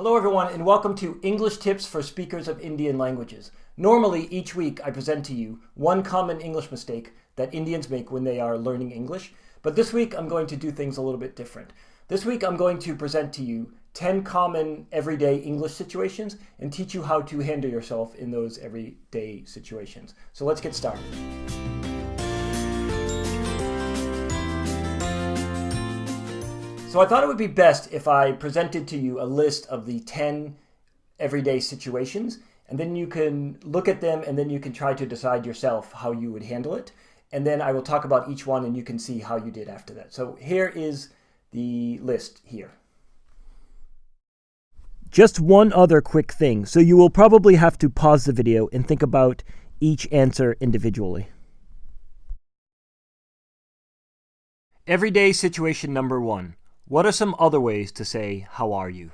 Hello everyone and welcome to English Tips for Speakers of Indian Languages. Normally each week I present to you one common English mistake that Indians make when they are learning English, but this week I'm going to do things a little bit different. This week I'm going to present to you 10 common everyday English situations and teach you how to handle yourself in those everyday situations. So let's get started. So I thought it would be best if I presented to you a list of the 10 everyday situations, and then you can look at them and then you can try to decide yourself how you would handle it. And then I will talk about each one and you can see how you did after that. So here is the list here. Just one other quick thing. So you will probably have to pause the video and think about each answer individually. Everyday situation number one. What are some other ways to say, how are you?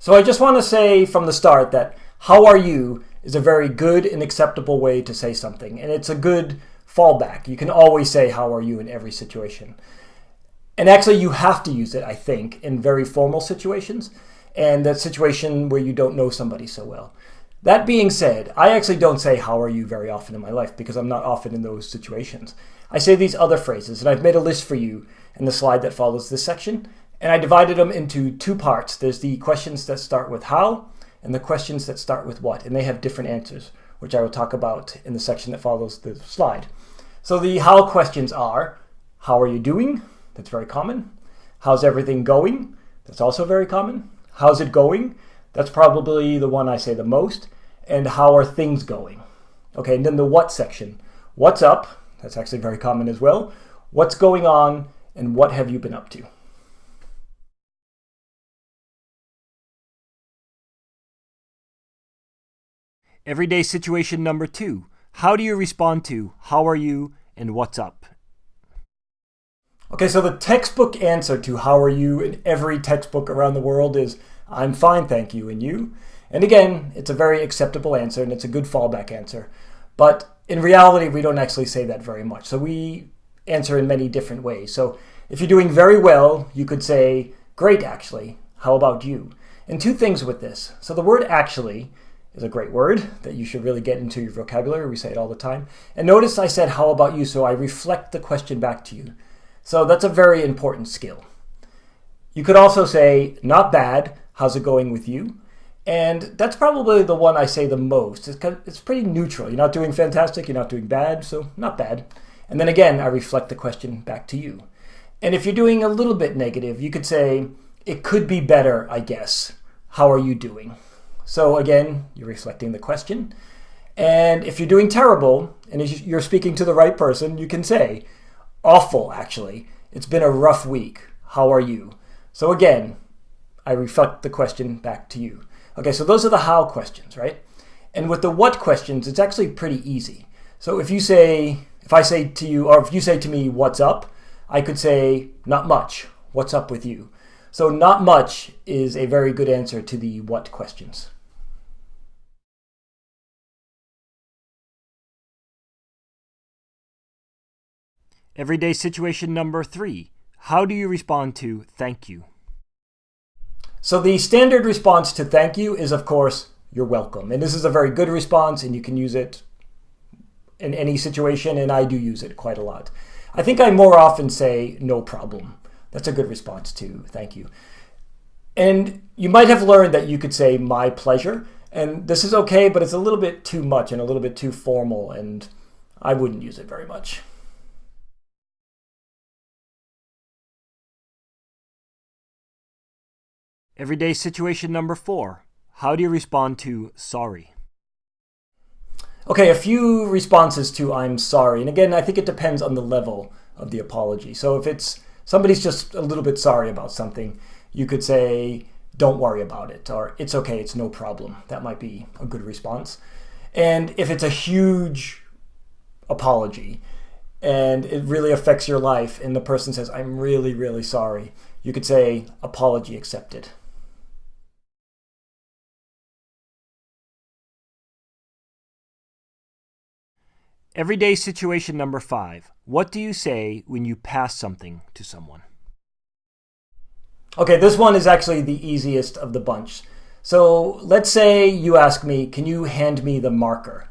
So I just want to say from the start that how are you is a very good and acceptable way to say something. And it's a good fallback. You can always say how are you in every situation. And actually you have to use it, I think, in very formal situations and that situation where you don't know somebody so well. That being said, I actually don't say how are you very often in my life because I'm not often in those situations. I say these other phrases and I've made a list for you in the slide that follows this section. And I divided them into two parts. There's the questions that start with how and the questions that start with what. And they have different answers, which I will talk about in the section that follows the slide. So the how questions are, how are you doing? That's very common. How's everything going? That's also very common. How's it going? That's probably the one I say the most. And how are things going? Okay, and then the what section. What's up? That's actually very common as well. What's going on? And what have you been up to? Everyday situation number two. How do you respond to how are you and what's up? Okay, so the textbook answer to how are you in every textbook around the world is I'm fine, thank you, and you? And again, it's a very acceptable answer and it's a good fallback answer. But in reality, we don't actually say that very much. So we answer in many different ways. So if you're doing very well, you could say, great actually, how about you? And two things with this. So the word actually is a great word that you should really get into your vocabulary. We say it all the time. And notice I said, how about you? So I reflect the question back to you. So that's a very important skill. You could also say, not bad, how's it going with you? And that's probably the one I say the most. It's, it's pretty neutral. You're not doing fantastic, you're not doing bad, so not bad. And then again, I reflect the question back to you. And if you're doing a little bit negative, you could say, it could be better, I guess. How are you doing? So again, you're reflecting the question. And if you're doing terrible, and you're speaking to the right person, you can say, awful, actually. It's been a rough week. How are you? So again, I reflect the question back to you. Okay, so those are the how questions, right? And with the what questions, it's actually pretty easy. So if you say, if I say to you, or if you say to me, what's up? I could say, not much. What's up with you? So not much is a very good answer to the what questions. Everyday situation number three. How do you respond to thank you? So the standard response to thank you is, of course, you're welcome. And this is a very good response, and you can use it in any situation, and I do use it quite a lot. I think I more often say no problem. That's a good response to thank you. And you might have learned that you could say my pleasure. And this is okay, but it's a little bit too much and a little bit too formal, and I wouldn't use it very much. Everyday situation number four. How do you respond to sorry? Okay, a few responses to I'm sorry. And again, I think it depends on the level of the apology. So if it's somebody's just a little bit sorry about something, you could say, don't worry about it, or it's okay, it's no problem. That might be a good response. And if it's a huge apology and it really affects your life, and the person says, I'm really, really sorry, you could say, apology accepted. Everyday situation number five. What do you say when you pass something to someone? Okay, this one is actually the easiest of the bunch. So let's say you ask me, can you hand me the marker?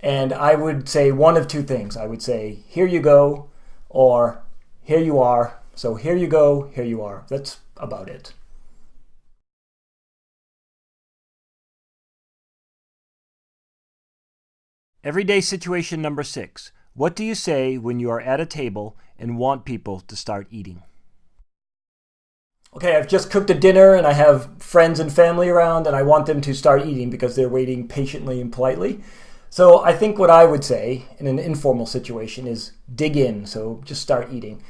And I would say one of two things. I would say, here you go, or here you are. So here you go, here you are. That's about it. Everyday situation number six. What do you say when you are at a table and want people to start eating? Okay, I've just cooked a dinner and I have friends and family around and I want them to start eating because they're waiting patiently and politely. So I think what I would say in an informal situation is dig in, so just start eating.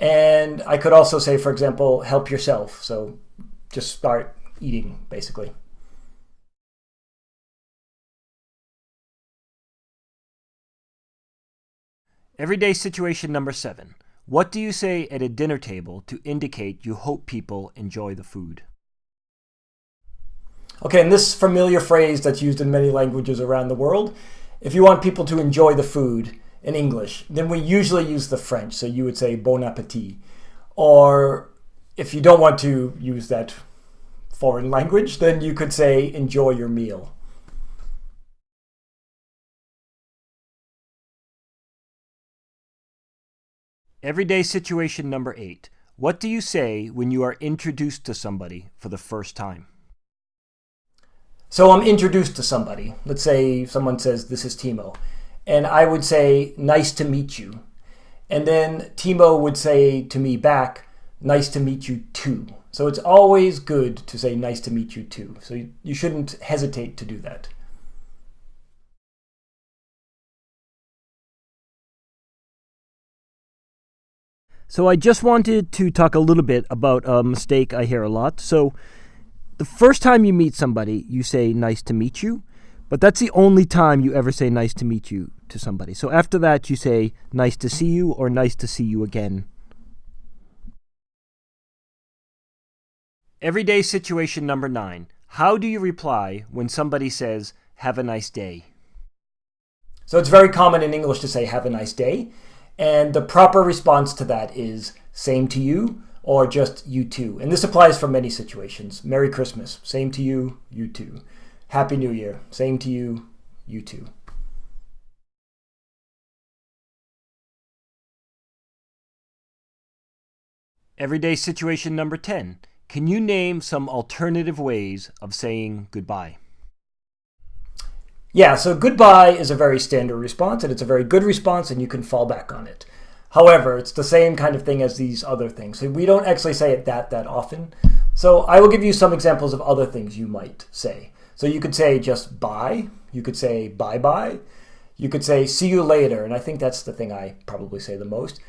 And I could also say, for example, help yourself. So just start eating, basically. Everyday situation number seven. What do you say at a dinner table to indicate you hope people enjoy the food? Okay, and this familiar phrase that's used in many languages around the world, if you want people to enjoy the food in English, then we usually use the French. So you would say bon appetit. Or if you don't want to use that foreign language, then you could say enjoy your meal. Everyday situation number eight. What do you say when you are introduced to somebody for the first time? So I'm introduced to somebody. Let's say someone says, This is Timo. And I would say, Nice to meet you. And then Timo would say to me back, Nice to meet you too. So it's always good to say, Nice to meet you too. So you, shouldn't hesitate to do that. So I just wanted to talk a little bit about a mistake I hear a lot. So the first time you meet somebody, you say nice to meet you, but that's the only time you ever say nice to meet you to somebody. So after that, you say nice to see you or nice to see you again. Everyday situation number nine. How do you reply when somebody says, have a nice day? So it's very common in English to say, have a nice day. And the proper response to that is same to you or just you too. And this applies for many situations. Merry Christmas, same to you, you too. Happy New Year, same to you, you too. Everyday situation number 10. Can you name some alternative ways of saying goodbye? Yeah, so goodbye is a very standard response, and it's a very good response, and you can fall back on it. However, it's the same kind of thing as these other things. So we don't actually say it that that often. So I will give you some examples of other things you might say. So you could say just bye. You could say bye-bye. You could say see you later, and I think that's the thing I probably say the most.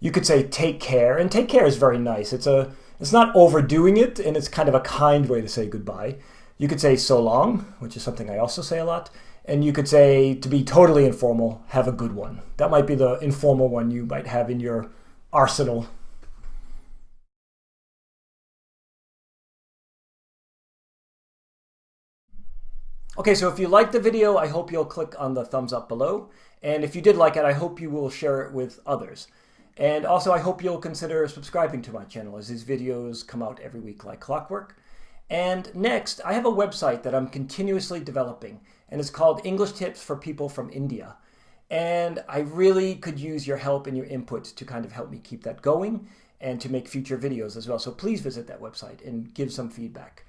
You could say take care, and take care is very nice. It's a it's not overdoing it, and it's kind of a kind way to say goodbye. You could say so long, which is something I also say a lot. And you could say, to be totally informal, have a good one. That might be the informal one you might have in your arsenal. Okay, so if you liked the video, I hope you'll click on the thumbs up below. And if you did like it, I hope you will share it with others. And also, I hope you'll consider subscribing to my channel as these videos come out every week like clockwork. And next, I have a website that I'm continuously developing, and it's called English Tips for People from India. And I really could use your help and your input to kind of help me keep that going and to make future videos as well. So please visit that website and give some feedback.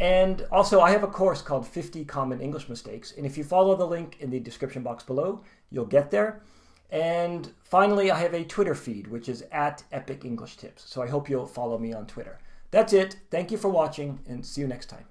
And also, I have a course called 50 Common English Mistakes. And if you follow the link in the description box below, you'll get there. And finally, I have a Twitter feed, which is at Epic English Tips. So I hope you'll follow me on Twitter. That's it. Thank you for watching and see you next time.